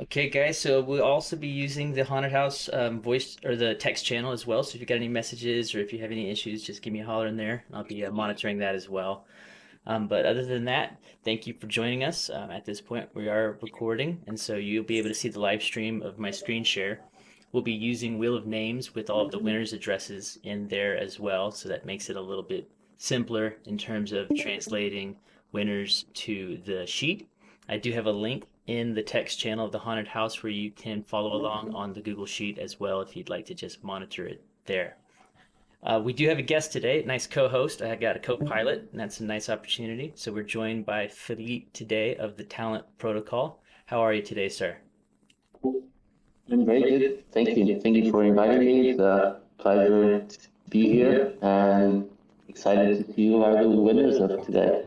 Okay, guys, so we'll also be using the Haunted House um, voice or the text channel as well. So if you got any messages or if you have any issues, just give me a holler in there. I'll be uh, monitoring that as well. Um, but other than that, thank you for joining us. Um, at this point, we are recording, and so you'll be able to see the live stream of my screen share. We'll be using Wheel of Names with all of the winners' addresses in there as well, so that makes it a little bit simpler in terms of translating winners to the sheet. I do have a link in the text channel of the haunted house where you can follow along on the Google Sheet as well if you'd like to just monitor it there. Uh, we do have a guest today, nice co-host. I got a co-pilot, and that's a nice opportunity. So we're joined by Philippe today of the Talent Protocol. How are you today, sir? I'm very good. Thank you. Thank you for inviting me. It's a pleasure to be here and excited to see who are the winners of today.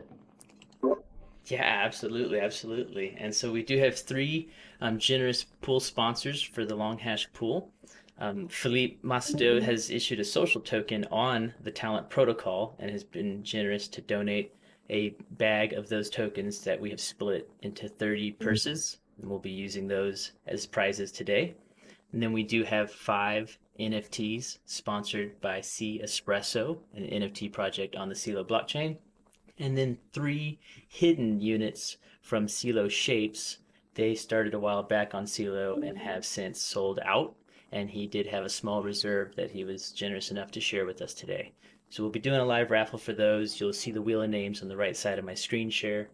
Yeah, absolutely, absolutely. And so we do have three um, generous pool sponsors for the Long Hash pool. Um, Philippe Macedo has issued a social token on the Talent Protocol and has been generous to donate a bag of those tokens that we have split into 30 purses. And we'll be using those as prizes today. And then we do have five NFTs sponsored by C Espresso, an NFT project on the Celo blockchain and then three hidden units from Celo Shapes. They started a while back on Celo and mm-hmm. have since sold out. And he did have a small reserve that he was generous enough to share with us today. So we'll be doing a live raffle for those. You'll see the wheel of names on the right side of my screen share.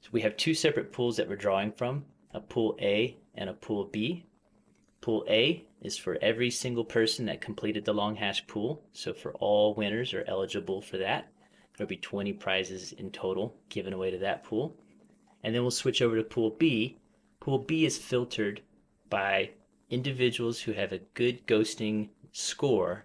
So we have two separate pools that we're drawing from, a pool A and a pool B. Pool A is for every single person that completed the long hash pool. So for all winners are eligible for that. There'll be 20 prizes in total given away to that pool. And then we'll switch over to Pool B. Pool B is filtered by individuals who have a good ghosting score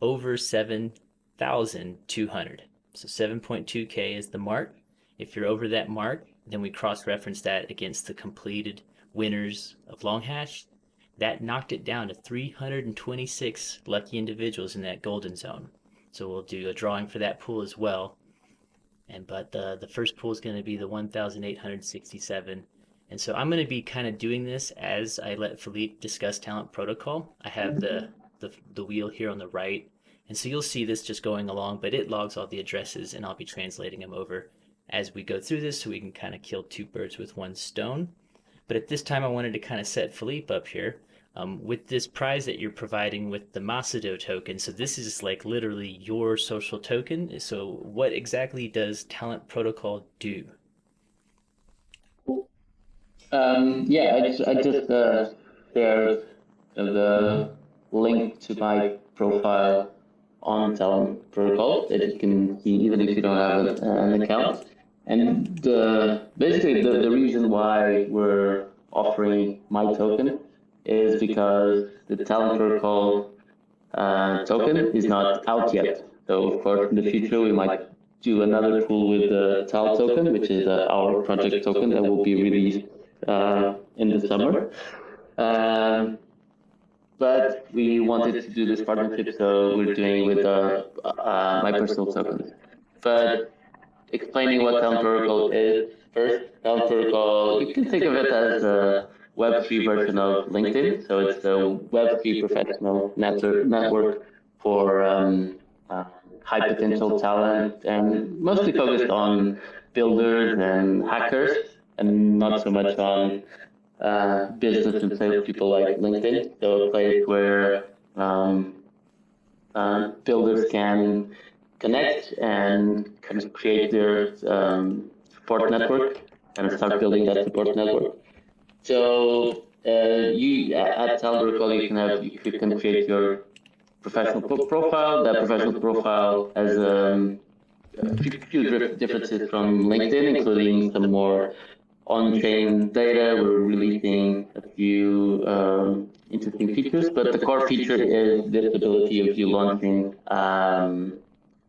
over 7,200. So 7.2K is the mark. If you're over that mark, then we cross-reference that against the completed winners of Long Hash. That knocked it down to 326 lucky individuals in that golden zone. So we'll do a drawing for that pool as well. And but the the first pool is going to be the 1,867. And so I'm going to be kind of doing this as I let Philippe discuss talent protocol. I have the, mm-hmm. the the wheel here on the right. And so you'll see this just going along, but it logs all the addresses and I'll be translating them over as we go through this so we can kind of kill two birds with one stone. But at this time I wanted to kind of set Philippe up here um, with this prize that you're providing with the Macedo token, so this is like literally your social token. So what exactly does Talent Protocol do? Um, yeah, I just, I just uh, shared the link to my profile on Talent Protocol that you can see even if you don't have an account. And the, basically the, the reason why we're offering my token is because the protocol uh, token is not out yet. So of course, in the future, we might do another pool with the TAL token, which is uh, our project token that will be released uh, in the summer. Um, but we wanted to do this partnership, so we're doing with uh, uh, my personal token. But explaining what Talent Protocol is, first, Talent Protocol, you can think of it as a Web3 version of LinkedIn. So it's a Web3 professional network for um, uh, high potential talent and mostly focused on builders and hackers and not so much on uh, business and sales people like LinkedIn. So a place where um, uh, builders can connect and kind of create their um, support network and start building that support network. So uh, you at Talent you can have you can create your professional profile. That professional profile has um, a few differences from LinkedIn, including some more on-chain data. We're releasing a few um, interesting features, but the core feature is this ability of you launching um,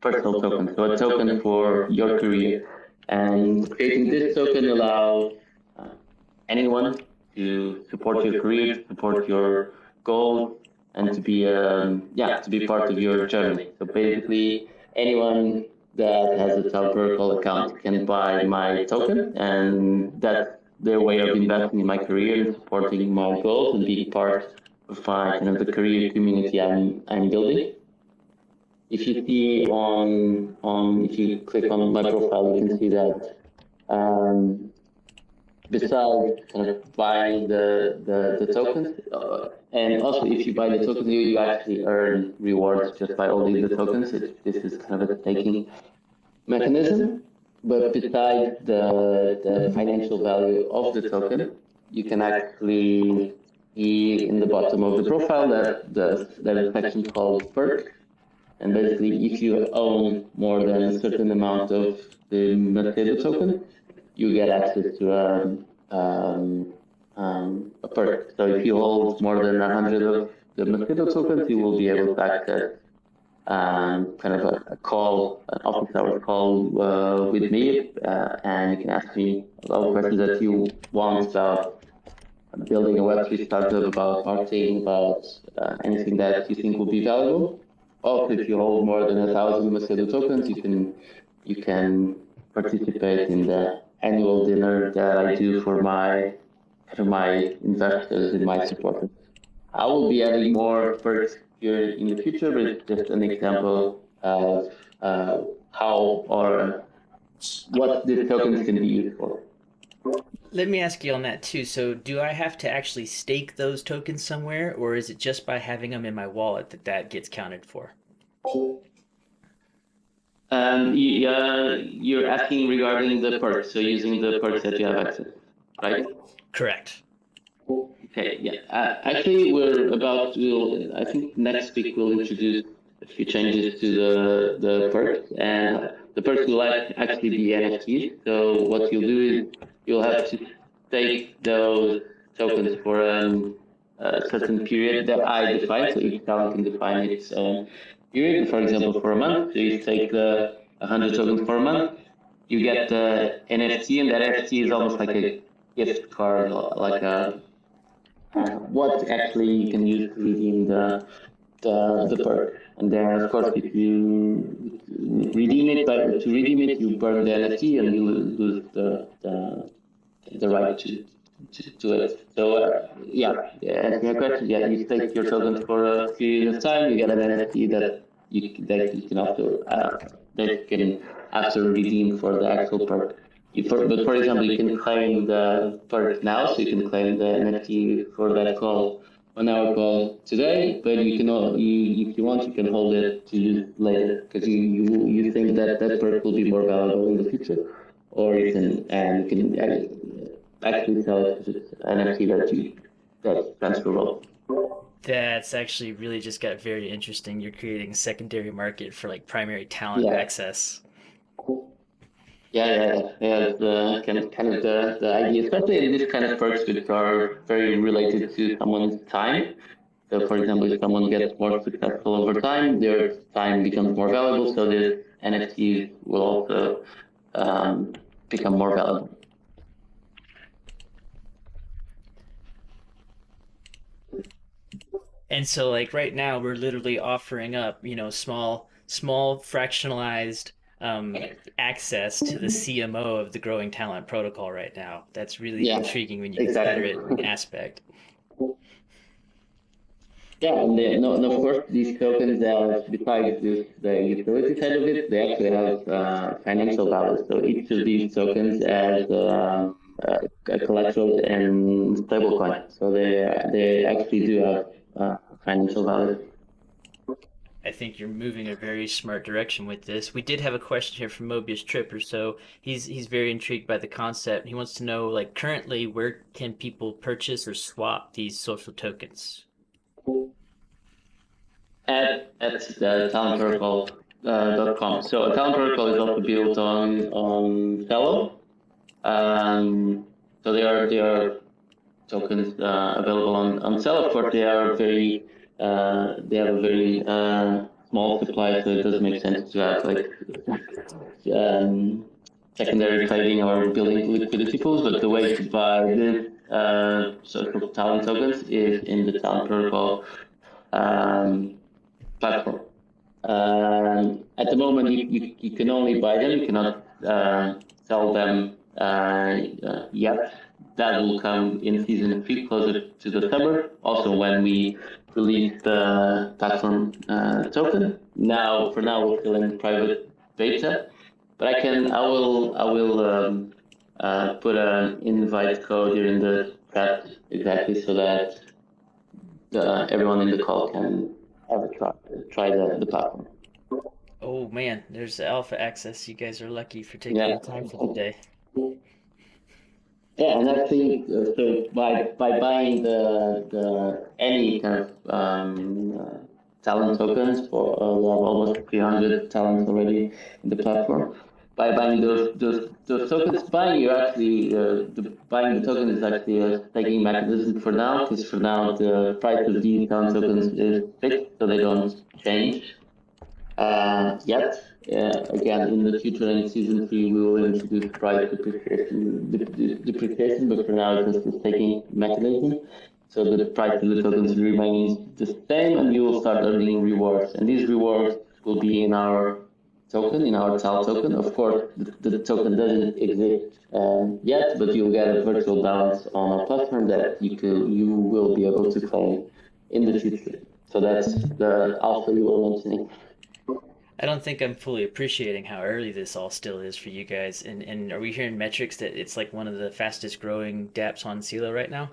personal tokens. So a token for your career. And creating this token allows uh, anyone to support your career, support your goals, and to be um, yeah to be part of your journey. So basically, anyone that has a Protocol account can buy my token, and that's their way of investing in my career and supporting my goals and being part of my kind of the career community I'm I'm building. If you see on on if you click on my profile, you can see that um, besides kind of buying the the, the tokens, uh, and also if you buy the tokens, you, you actually earn rewards just by holding the tokens. It, this is kind of a staking mechanism. But besides the, the financial value of the token, you can actually see in the bottom of the profile that the, a section called perk. And basically, if you own more than a certain amount of the Macedo token, you get access to a, um, um, a perk. So if you hold more than 100 of the Macedo tokens, you will be able to access um, kind of a, a, call, an office hour call uh, with me, uh, and you can ask me all the questions that you want about building a Web3 startup, about marketing, about uh, anything that you think will be valuable. Also, if you hold more than a thousand Macedo tokens, you can you can participate in the annual dinner that I do for my for my investors and my supporters. I will be adding more perks here in the future, but just an example of uh, how or what the tokens can be used for. Let me ask you on that too. So, do I have to actually stake those tokens somewhere, or is it just by having them in my wallet that that gets counted for? Um, yeah, you're asking regarding the perks, so using the perks that you have access, right? Correct. Okay, yeah. Uh, actually, we're about to, I think next week we'll introduce a few changes to the, the perks, and the perks will actually be NFTs. So what you'll do is you'll have to take those tokens for um, a certain period that I define, so each account can define its own period. For example, for a month, so you take the 100 tokens for a month, you get the NFT, and that NFT is almost like a gift card, like a what actually you can use to redeem the the, the perk. And then, of course, if you redeem it, but to redeem it, you burn the NFT and you lose the the, the right to, to, to it. So, uh, yeah, yeah, your question, yeah, you take your tokens for a period of time, you get an NFT that you that you can after uh, that you can after redeem for the actual perk. For, but for example, you can claim the perk now, so you can claim the NFT for that call on our call today. But you can, you, if you want, you can hold it to use later because you, you you think that that perk will be more valuable in the future, or you can and you can actually sell it as an NFT that you that's transferable. That's actually really just got very interesting. You're creating a secondary market for like primary talent yeah. access. Yeah, yeah, yeah. The kind of, kind of the, the idea, especially in this kind of perks which are very related to someone's time. So, for example, if someone gets more successful over time, their time becomes more valuable, so the NFTs will also um, become more valuable. And so, like right now, we're literally offering up, you know, small, small fractionalized um, access to the CMO of the Growing Talent Protocol right now. That's really yeah, intriguing when you exactly. consider it aspect. Yeah, and no, no, of course, these tokens, uh, besides this, the utility side of it, they actually have uh, financial value. So each of these tokens has uh, a collateral and stablecoin. So they they actually do have uh, financial value. I think you're moving a very smart direction with this. We did have a question here from Mobius Tripper, so he's he's very intrigued by the concept. He wants to know, like, currently, where can people purchase or swap these social tokens? At at the Talent Protocol. Uh, .com. So Talent Protocol is also built on on Celo. Um, so they are they are tokens uh, available on on. Of they are very uh, they have a very uh, small supply, so it doesn't make sense to have like um, secondary trading or building liquidity pools. But the way to buy this uh, social talent tokens is in the talent protocol um, platform. Um, at the moment, you, you, you, can only buy them. You cannot uh, sell them uh, yet that will come in season three, closer to the summer. Also, when we release the platform uh, token. Now, for now, we're still in private beta, but I can, I will, I will um, uh, put an invite code here in the chat exactly so that the, everyone in the call can have a try, try the, the platform. Oh man, there's alpha access. You guys are lucky for taking Yeah. the time for the day. Yeah, and actually, uh, so by by buying the the any kind of um, uh, talent tokens for uh, we have almost 300 talents already in the platform. By buying those those those tokens, buying you actually uh, the buying the token is actually a staking mechanism for now, because for now the price of these talent tokens is fixed, so they don't change uh, yet. Again, in the future, in season three, we will introduce price depreciation, dep- dep- depreciation, but for now, it's just a staking mechanism. So the price of the tokens remains the same, and you will start earning rewards. And these rewards will be in our token, in our TAL token. Of course, the, the token doesn't exist um, yet, but you'll get a virtual balance on our platform that you you will be able to claim in the future. So that's the alpha you were mentioning. I don't think I'm fully appreciating how early this all still is for you guys. And and are we hearing metrics that it's like one of the fastest growing dApps on Celo right now?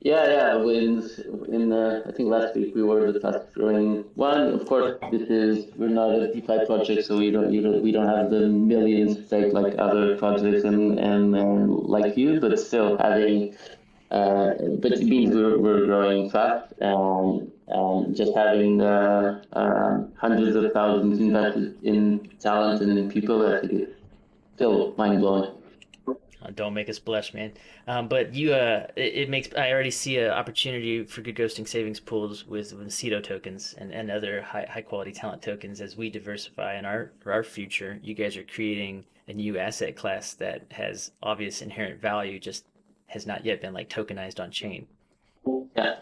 Yeah, yeah. When in I think last week we were the fastest growing one. Of course, this is we're not a DeFi project, so we don't don't we don't have the millions stake like other projects and and, and like you, but still having. Uh, but it means we're, we're growing fast and, and just having uh, uh, hundreds of thousands invested in talent and in people, I think it's still mind blowing. Uh, don't make us blush, man. Um, but you, uh, it, it makes I already see an opportunity for good ghosting savings pools with with tokens and, and other high high quality talent tokens as we diversify in our for our future. You guys are creating a new asset class that has obvious inherent value, just has not yet been like tokenized on chain. Yeah.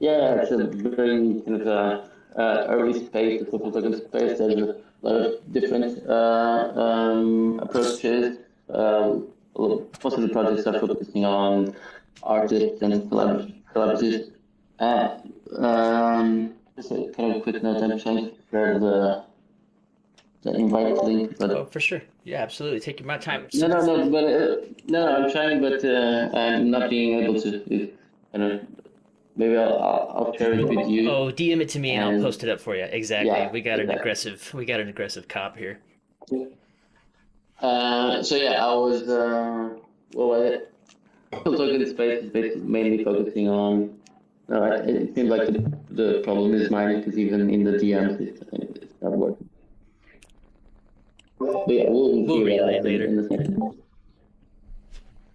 Yeah, it's a very kind of uh, uh, early space, the social token space. There's a lot of different uh, um, approaches. Um, most of the projects are focusing on artists and celebrities. Uh, um, just a kind of quick note, I'm trying to prepare the, the invite link, but Oh, for sure. Yeah, absolutely. Take my time. no, no, no, but uh, no, I'm trying, but uh, I'm not being able to. I don't. Maybe I'll, I'll, share it with you. Oh, DM it to me and I'll post it up for you. Exactly. Yeah, we got an aggressive we got an aggressive cop here. Uh, so yeah, I was. Uh, what was it? Token space is basically mainly focusing on. No, it, seems like the, the problem is mine because even in the DM it's, it's not working. But yeah, we'll, We'll relay later. In a second.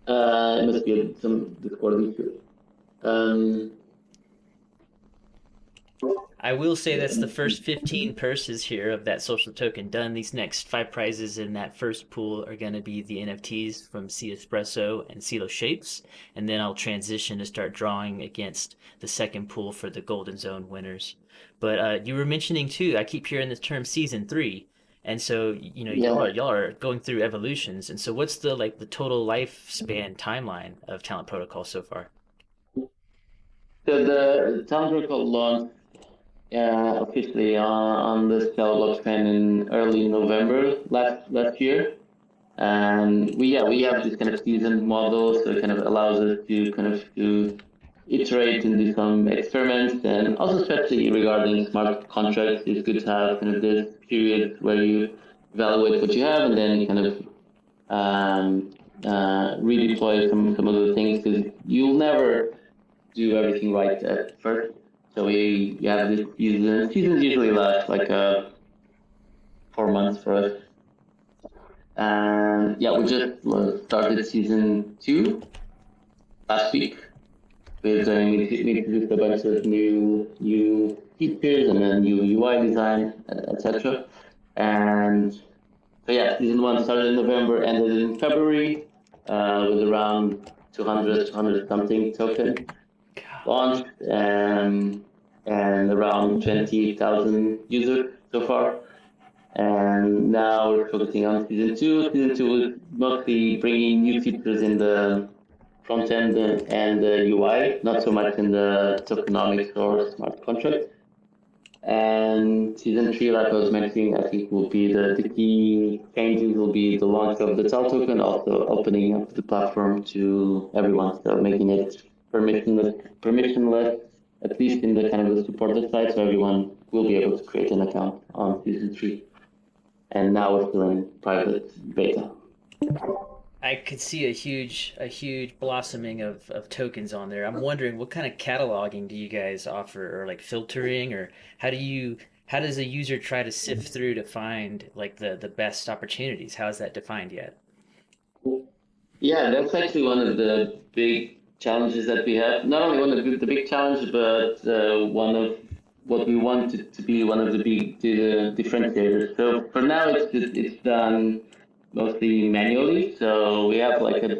Uh, it must be some Discord issue. Um, I will say that's the first 15 purses here of that social token done. These next five prizes in that first pool are going to be the NFTs from C Espresso and Celo Shapes. And then I'll transition to start drawing against the second pool for the Golden Zone winners. But uh, you were mentioning too, I keep hearing the term season three. And so, you know, y'all, are, y'all are going through evolutions. And so what's the like the total lifespan timeline of Talent Protocol so far? So the Talent Protocol launched uh, officially on, on the Celo blockchain in early November last last year, and we yeah we have this kind of season model, so it kind of allows us to kind of to iterate and do some experiments, and also especially regarding smart contracts, it's good to have kind of this period where you evaluate what you have and then kind of um, uh, redeploy some some of the things because you'll never do everything right at first. So we, we have this season. Seasons usually last like uh, four months for us. And yeah, we just started season two last week. With uh, we we introduced a bunch of new new features and then new UI design, etc. And so yeah, season one started in November, ended in February, uh, with around 200, 200 something token launched um, and around 20,000 users so far. And now we're focusing on season two. Season two is mostly bringing new features in the front end and the UI, not so much in the tokenomics or smart contract. And season three, like I was mentioning, I think will be the, the key changes will be the launch of the TAL token, also opening up the platform to everyone, so making it permissionless, permissionless, at least in the kind of the supported side, so everyone will be able to create an account on season three. And now we're still in private beta. I could see a huge a huge blossoming of, of tokens on there. I'm wondering what kind of cataloging do you guys offer or like filtering or how do you how does a user try to sift through to find like the the best opportunities? How is that defined yet? Yeah, that's actually one of the big challenges that we have. Not only one of the, the big challenge, but uh, one of what we want it to be one of the big the differentiators. So for now, it's it's done mostly manually. So we have like a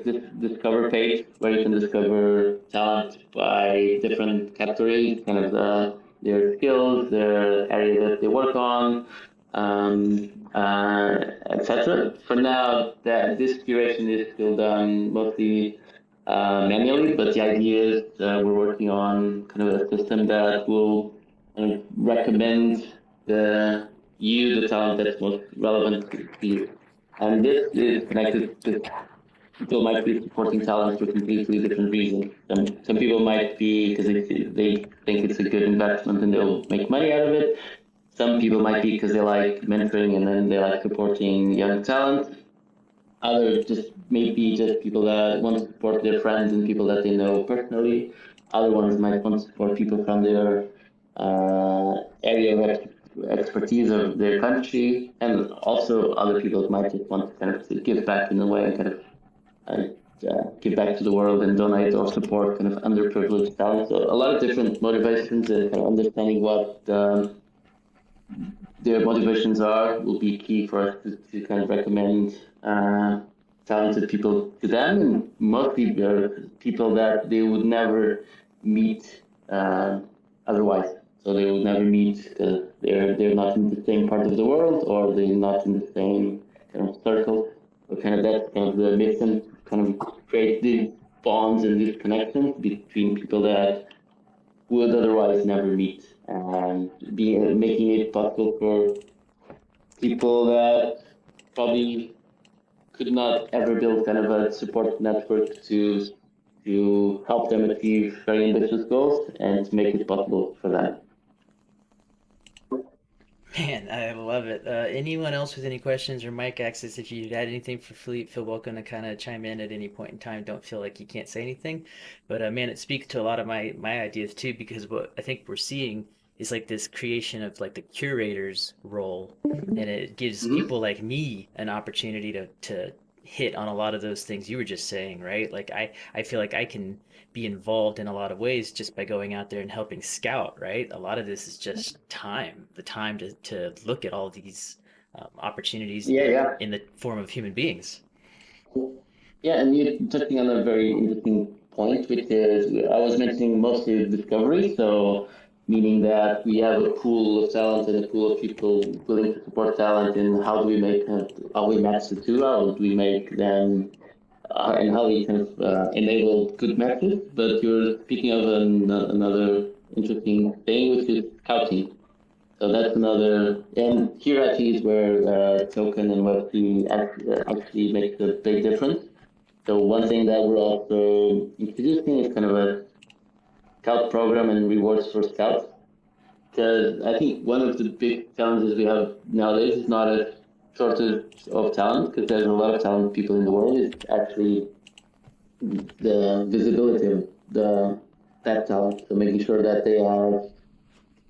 discover page where you can discover talent by different categories, kind of the, their skills, their area that they work on, um, uh, etc. For now, that this curation is still done mostly uh, manually, but the idea is we're working on kind of a system that will uh, recommend the you the talent that's most relevant to you. And this is connected to people might be supporting talent for completely different reasons. Some, some people might be because they, they think it's a good investment and they'll make money out of it. Some people might be because they like mentoring and then they like supporting young talent. Others just maybe just people that want to support their friends and people that they know personally. Other ones might want to support people from their uh, area of expertise of their country, and also other people might just want to kind of give back in a way and kind of uh, uh, give back to the world and donate or support kind of underprivileged talent. So a lot of different motivations and kind of understanding what um, their motivations are will be key for us to, to kind of recommend uh, talented people to them, and mostly people that they would never meet uh, otherwise. So they would never meet because they're they're not in the same part of the world or they're not in the same kind of circle. So kind of that kind of the mission kind of create these bonds and these connections between people that would otherwise never meet and be making it possible for people that probably could not ever build kind of a support network to to help them achieve very ambitious goals and make it possible for them. Man, I love it. Uh, anyone else with any questions or mic access, if you'd add anything for Philippe, feel welcome to kind of chime in at any point in time. Don't feel like you can't say anything. But uh, man, it speaks to a lot of my, my ideas too, because what I think we're seeing is like this creation of like the curator's role. And it gives mm-hmm. people like me an opportunity to, to hit on a lot of those things you were just saying, right? Like I, I feel like I can be involved in a lot of ways just by going out there and helping scout, right? A lot of this is just time, the time to, to look at all these um, opportunities yeah, yeah. in the form of human beings. Yeah, and you're touching on a very interesting point, which is I was mentioning mostly discovery. So meaning that we have a pool of talent and a pool of people willing to support talent and how do we make how we match the two? How do we make them uh, and how we kind of uh, enable good matches? But you're speaking of an, another interesting thing which is scouting. So that's another and here I think is where uh, token and web3 actually makes a big difference. So one thing that we're also introducing is kind of a scout program and rewards for scouts. Because I think one of the big challenges we have nowadays is not a shortage of talent, because there's a lot of talented people in the world. It's actually the visibility of the that talent. So making sure that they are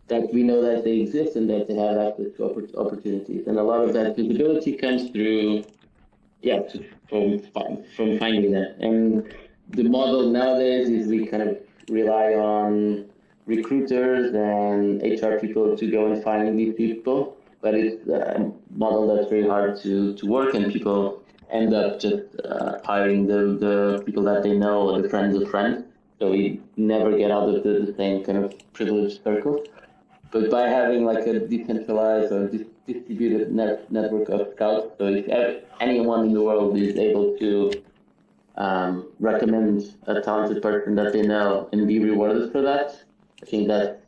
that we know that they exist and that they have access to opportunities. And a lot of that visibility comes through, yeah, from from finding that. And the model nowadays is we kind of rely on recruiters and HR people to go and find these people, but it's a model that's very hard to, to work and people end up just uh, hiring the, the people that they know or the friends of friends. So we never get out of the, the same kind of privileged circle. But by having like a decentralized or distributed net, network of scouts. So if anyone in the world is able to um, recommend a talented person that they know and be rewarded for that, I think that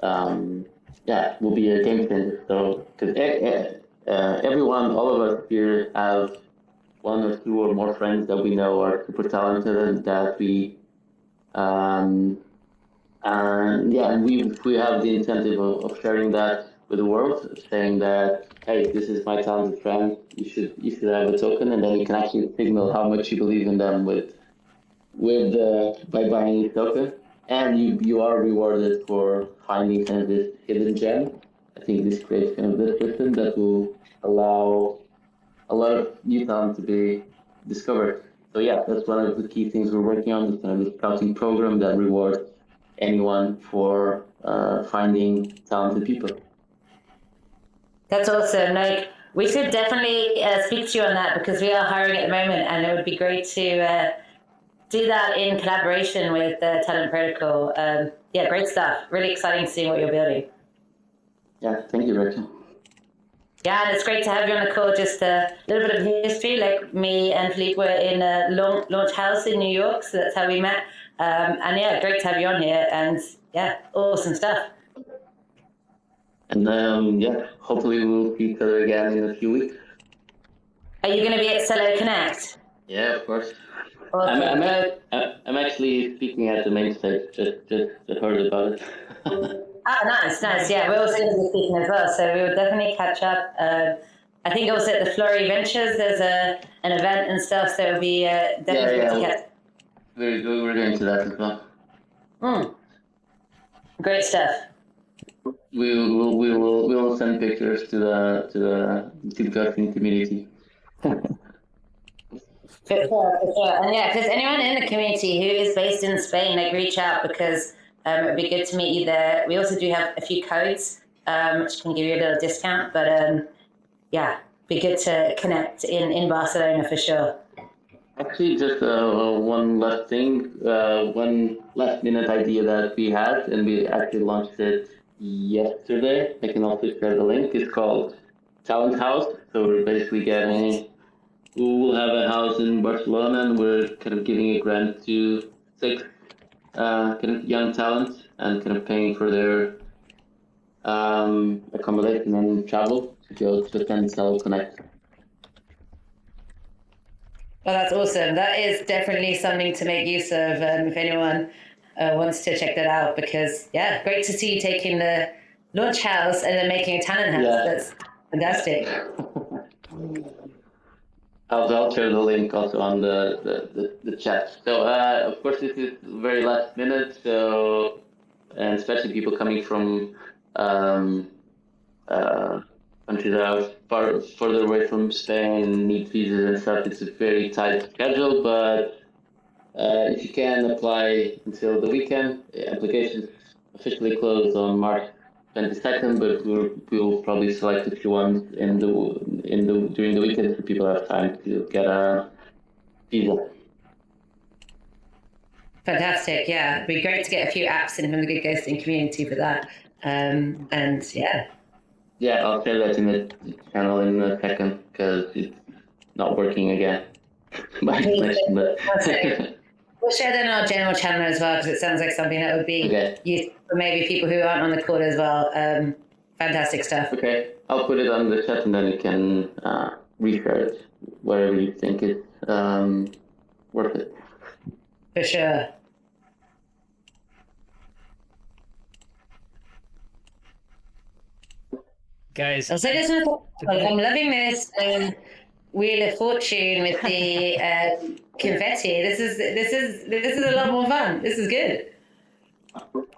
um, yeah will be a game changer. So because uh, everyone, all of us here have one or two or more friends that we know are super talented and that we um, and yeah, we we have the incentive of, of sharing that with the world, saying that hey, this is my talented friend. You should you should have a token, and then you can actually signal how much you believe in them with with uh, by buying a token, and you you are rewarded for finding kind of this hidden gem. I think this creates kind of this system that will allow a lot of new talent to be discovered. So yeah, that's one of the key things we're working on. This kind of scouting program that rewards anyone for uh, finding talented people. That's awesome. Like we should definitely uh, speak to you on that because we are hiring at the moment, and it would be great to uh, do that in collaboration with uh, Talent Protocol. Um, yeah, great stuff. Really exciting to see what you're building. Yeah, thank you, Rachel. Yeah, and it's great to have you on the call. Just a little bit of history. Like me and Philippe were in a launch house in New York, so that's how we met. Um, and yeah, great to have you on here. And yeah, awesome stuff. And um, yeah, hopefully we'll see each other again in a few weeks. Are you going to be at Celo Connect? Yeah, of course. Awesome. I'm, I'm, at, I'm actually speaking at the main stage. Just, just, just heard about it. ah, nice, nice. Yeah, we're also going to be speaking as well, so we will definitely catch up. Uh, I think also at the Flori Ventures, there's a an event and stuff, so it'll be uh, definitely yeah, yeah. to catch. We're, we're going to that as well. Hmm. Great stuff we will we will we will send pictures to the to the TikToking community. For sure, for sure. And yeah, if there's anyone in the community who is based in Spain, like reach out because um, it'd be good to meet you there. We also do have a few codes um, which can give you a little discount, but um, yeah, be good to connect in, in Barcelona for sure. Actually, just uh, one last thing, uh, one last minute idea that we had, and we actually launched it yesterday. I can also share the link. It's called Talent House. So we're basically getting, we will have a house in Barcelona and we're kind of giving a grant to six uh, kind of young talents and kind of paying for their um, accommodation and travel to go to attend Celo Connect. Well, that's awesome. That is definitely something to make use of um, if anyone uh, wants to check that out because yeah, great to see you taking the launch house and then making a talent house. Yeah. That's fantastic. I'll, I'll share the link also on the, the, the, the chat. So uh, of course this is very last minute, so and especially people coming from um, uh, countries that are far further away from Spain need visas and stuff. It's a very tight schedule, but uh, if you can apply until the weekend, applications officially close on March 22nd, but we'll, we'll probably select a few ones in the in the during the weekend so people have time to get a visa. Fantastic, yeah. It'd be great to get a few apps in from the Good Ghosting community for that. Um, and yeah. Yeah, I'll share that in the channel in a second because it's not working again. but We'll share that in our general channel as well because it sounds like something that would be okay. useful for maybe people who aren't on the call as well. Um, fantastic stuff. Okay, I'll put it on the chat and then you can uh, reshare it wherever you think it's um, worth it. For sure. Guys, I'll say this. I'm loving this. Um, Wheel of Fortune with the uh, confetti. This is this is this is a lot more fun. This is good.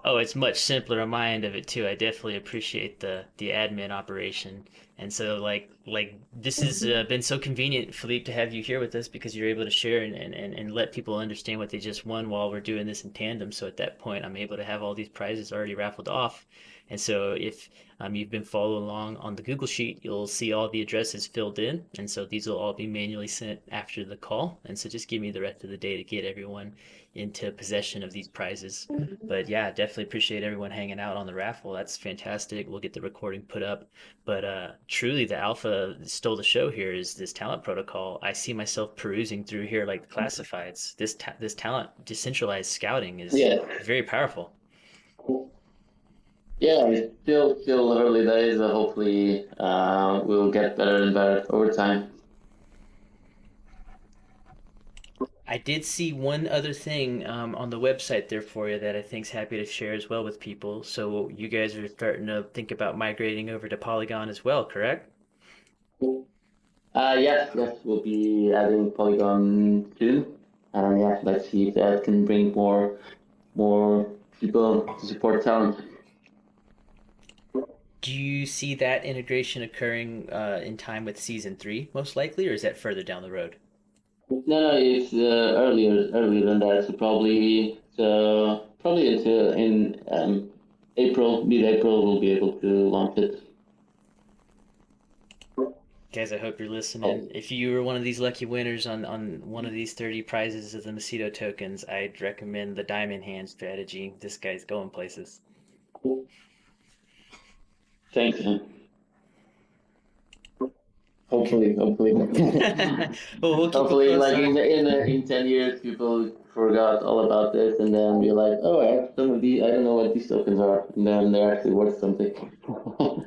Oh, it's much simpler on my end of it too. I definitely appreciate the the admin operation, and so like like this has uh, been so convenient, Philippe, to have you here with us because you're able to share and, and, and let people understand what they just won while we're doing this in tandem. So at that point, I'm able to have all these prizes already raffled off, And so if um, you've been following along on the Google Sheet, you'll see all the addresses filled in. And so these will all be manually sent after the call. And so just give me the rest of the day to get everyone into possession of these prizes. But yeah, definitely appreciate everyone hanging out on the raffle. That's fantastic. We'll get the recording put up. But uh, truly, the alpha stole the show here is this talent protocol. I see myself perusing through here like the classifieds. This ta- this talent decentralized scouting is Yeah. very powerful. Yeah, it's still still early days. But hopefully, uh, we'll get better and better over time. I did see one other thing um, on the website there for you that I think's happy to share as well with people. So you guys are starting to think about migrating over to Polygon as well, correct? Uh, yes, yes, we'll be adding Polygon soon, and yeah, let's see if that can bring more more people to support talent. Do you see that integration occurring uh, in time with season three, most likely, or is that further down the road? No, no, it's uh, earlier earlier than that. So probably so probably until in um, April, mid-April, we'll be able to launch it. Guys, I hope you're listening. If you were one of these lucky winners on, on one of these 30 prizes of the Macedo tokens, I'd recommend the Diamond Hand strategy. This guy's going places. Thanks. you. Hopefully, hopefully. well, we'll Hopefully, like in in in ten years, people forgot all about this, and then you're like, oh, I have some of these. I don't know what these tokens are, and then they're actually worth something.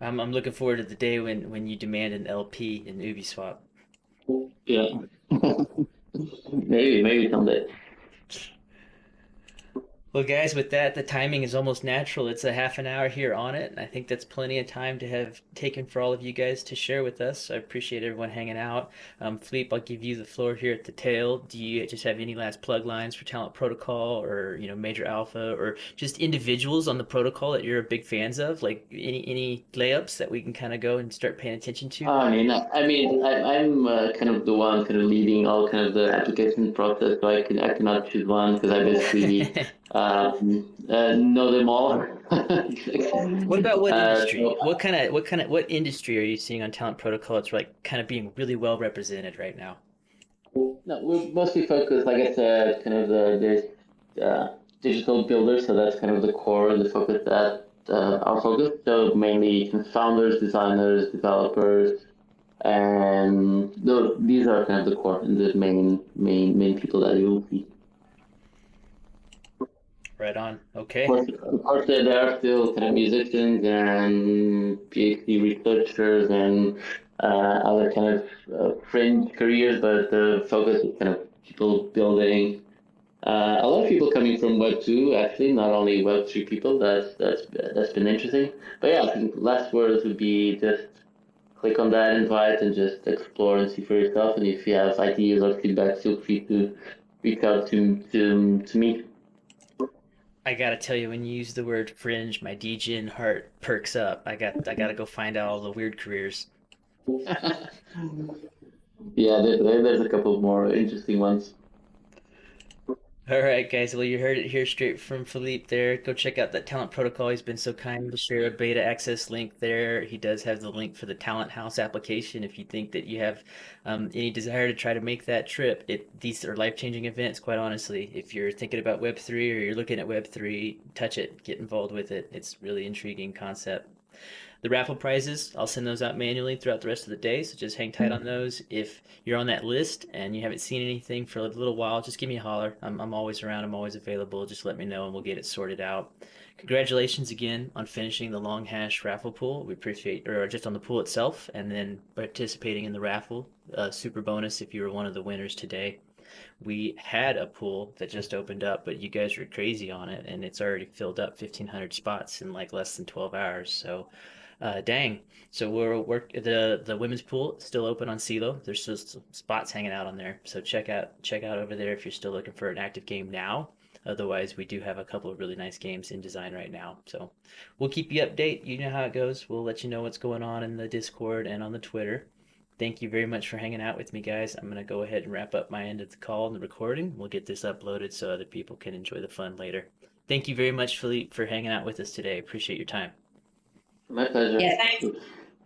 I'm, I'm looking forward to the day when, when you demand an LP in Uniswap. yeah. maybe, maybe someday. Well, guys, with that, the timing is almost natural. It's a half an hour here on it. and I think that's plenty of time to have taken for all of you guys to share with us. I appreciate everyone hanging out. Um, Philippe, I'll give you the floor here at the tail. Do you just have any last plug lines for Talent Protocol or, you know, Major Alpha or just individuals on the protocol that you're big fans of? Like any any layups that we can kind of go and start paying attention to? I mean, I, I mean, I, I'm uh, kind of the one kind of leading all kind of the application process, so I can I cannot choose one because I basically um, uh, know them all. What about what Uh, industry? so- What kind of what kind of what industry are you seeing on Talent Protocol? It's like kind of being really well represented right now. No, we're mostly focused, like I said, kind of the uh, digital builder. So that's kind of the core, of the focus that uh, our focus. So mainly founders, designers, developers, and those, these are kind of the core and the main main main people that you will see. Right on. Okay. Of course, of course, there are still kind of musicians and PhD researchers and uh, other kind of uh, fringe careers, but the focus is kind of people building. Uh, a lot of people coming from Web two, actually, not only Web three people. That's that's that's been interesting. But yeah, I think last words would be just click on that invite and just explore and see for yourself. And if you have ideas or feedback, feel free to reach out to to to me. I gotta tell you, when you use the word fringe, my DGen heart perks up. I got I gotta go find out all the weird careers. yeah, there, there- there's a couple more interesting ones. All right, guys. Well, you heard it here straight from Philippe there. Go check out that Talent Protocol. He's been so kind to share a beta access link there. He does have the link for the Talent House application if you think that you have um, any desire to try to make that trip. It These are life-changing events, quite honestly. If you're thinking about Web3 or you're looking at Web3, touch it, get involved with it. It's really intriguing concept. The raffle prizes, I'll send those out manually throughout the rest of the day, so just hang tight on those. If you're on that list and you haven't seen anything for a little while, just give me a holler. I'm, I'm always around, I'm always available. Just let me know and we'll get it sorted out. Congratulations again on finishing the long hash raffle pool. We appreciate, or just on the pool itself, and then participating in the raffle. Uh, super bonus if you were one of the winners today. We had a pool that just opened up, but you guys were crazy on it, and it's already filled up 1,500 spots in like less than 12 hours. So, uh, dang. So we're work the the women's pool still open on Celo. There's some spots hanging out on there. So check out check out over there if you're still looking for an active game now. Otherwise, we do have a couple of really nice games in design right now. So we'll keep you update. You know how it goes. We'll let you know what's going on in the Discord and on the Twitter. Thank you very much for hanging out with me, guys. I'm gonna go ahead and wrap up my end of the call and the recording. We'll get this uploaded so other people can enjoy the fun later. thank you very much, Philippe, for hanging out with us today. Appreciate your time. My pleasure. Yeah, thanks.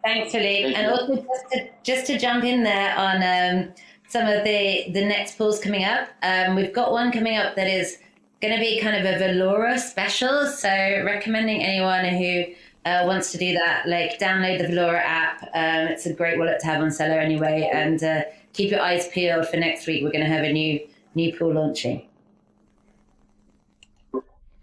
Thanks, Philippe. Thank and you. also just to, just to jump in there on um, some of the the next pools coming up. Um, we've got one coming up that is going to be kind of a Valora special. So recommending anyone who uh, wants to do that, like download the Valora app. Um, it's a great wallet to have on Celo anyway, and uh, keep your eyes peeled for next week. We're going to have a new new pool launching.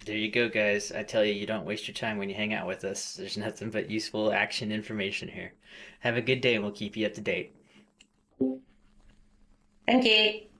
There you go, guys. I tell you, you don't waste your time when you hang out with us. There's nothing but useful action information here. Have a good day, and we'll keep you up to date. Thank you.